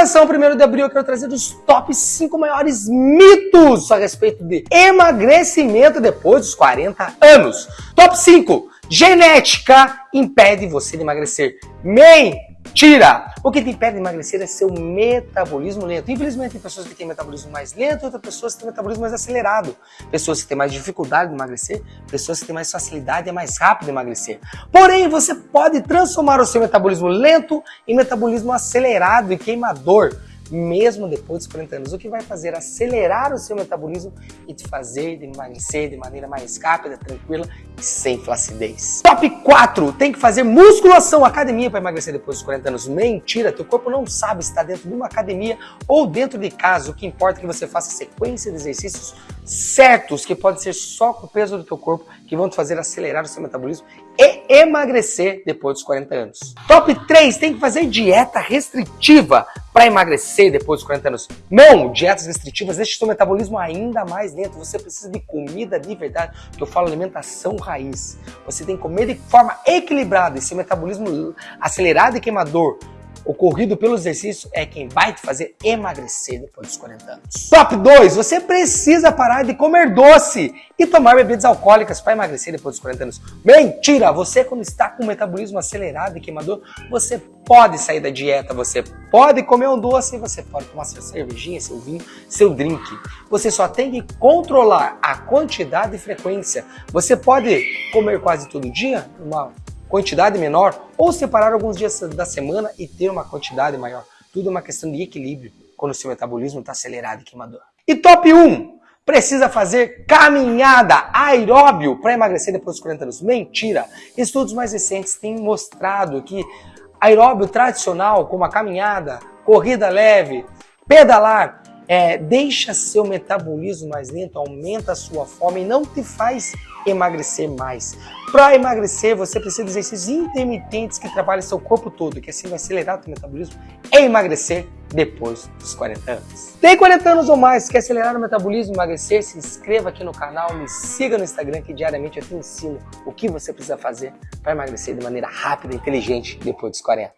coleção 1 de abril eu quero trazer os top 5 maiores mitos a respeito de emagrecimento depois dos 40 anos. Top 5. Genética impede você de emagrecer. Mentira! O que te impede de emagrecer é seu metabolismo lento. Infelizmente, tem pessoas que têm metabolismo mais lento e outras pessoas que têm metabolismo mais acelerado. Pessoas que têm mais dificuldade de emagrecer, pessoas que têm mais facilidade e é mais rápido de emagrecer. Porém, você pode transformar o seu metabolismo lento em metabolismo acelerado e queimador mesmo depois dos 40 anos, o que vai fazer acelerar o seu metabolismo e te fazer emagrecer de maneira mais rápida, tranquila e sem flacidez. Top 4. Tem que fazer musculação, academia para emagrecer depois dos 40 anos. Mentira, teu corpo não sabe se está dentro de uma academia ou dentro de casa. O que importa é que você faça sequência de exercícios certos, que pode ser só com o peso do teu corpo, que vão te fazer acelerar o seu metabolismo e emagrecer depois dos 40 anos. Top 3, tem que fazer dieta restritiva para emagrecer depois dos 40 anos. Não, dietas restritivas deixam seu metabolismo ainda mais lento. Você precisa de comida de verdade, que eu falo alimentação raiz. Você tem que comer de forma equilibrada, esse metabolismo acelerado e queimador ocorrido pelo exercício é quem vai te fazer emagrecer depois dos 40 anos. Top 2. Você precisa parar de comer doce e tomar bebidas alcoólicas para emagrecer depois dos 40 anos. Mentira! Você quando está com o metabolismo acelerado e queimador, você pode sair da dieta, você pode comer um doce, você pode tomar sua cervejinha, seu vinho, seu drink. Você só tem que controlar a quantidade e frequência. Você pode comer quase todo dia, uma quantidade menor ou separar alguns dias da semana e ter uma quantidade maior. Tudo é uma questão de equilíbrio quando o seu metabolismo está acelerado e queimador. E top 1, precisa fazer caminhada aeróbio para emagrecer depois dos 40 anos. Mentira! Estudos mais recentes têm mostrado que aeróbio tradicional, como a caminhada, corrida leve, pedalar, é, deixa seu metabolismo mais lento, aumenta a sua fome e não te faz emagrecer mais. Para emagrecer, você precisa de exercícios intermitentes que trabalhem seu corpo todo, que assim vai acelerar o seu metabolismo e emagrecer depois dos 40 anos. Tem 40 anos ou mais, quer acelerar o metabolismo e emagrecer? Se inscreva aqui no canal, me siga no Instagram que diariamente eu te ensino o que você precisa fazer para emagrecer de maneira rápida e inteligente depois dos 40.